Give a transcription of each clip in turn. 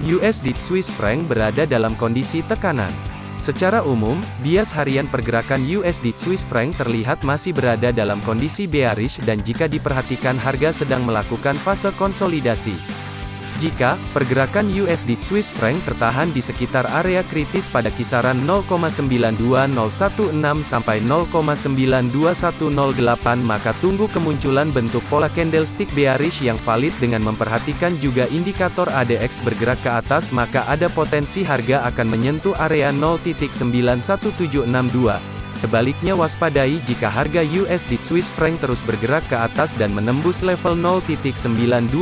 USD Swiss franc berada dalam kondisi tekanan. Secara umum, bias harian pergerakan USD Swiss franc terlihat masih berada dalam kondisi bearish dan jika diperhatikan harga sedang melakukan fase konsolidasi. Jika pergerakan USD Swiss franc tertahan di sekitar area kritis pada kisaran 0,92016 sampai 0,92108 maka tunggu kemunculan bentuk pola candlestick bearish yang valid dengan memperhatikan juga indikator ADX bergerak ke atas maka ada potensi harga akan menyentuh area 0.91762. Sebaliknya waspadai jika harga USD Swiss franc terus bergerak ke atas dan menembus level 0.92108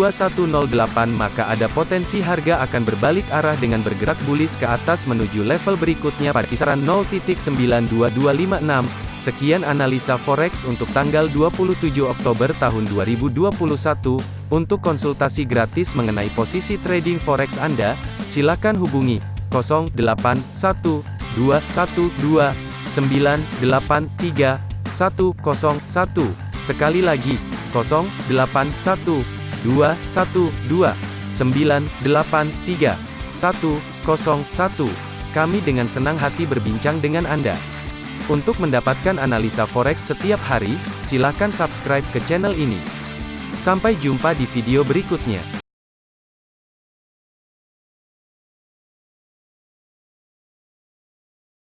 maka ada potensi harga akan berbalik arah dengan bergerak bullish ke atas menuju level berikutnya pada kisaran 0.92256. Sekian analisa forex untuk tanggal 27 Oktober tahun 2021. Untuk konsultasi gratis mengenai posisi trading forex Anda, silakan hubungi 081212 983 101. Sekali lagi, 081 212 983 101. Kami dengan senang hati berbincang dengan Anda. Untuk mendapatkan analisa forex setiap hari, silakan subscribe ke channel ini. Sampai jumpa di video berikutnya.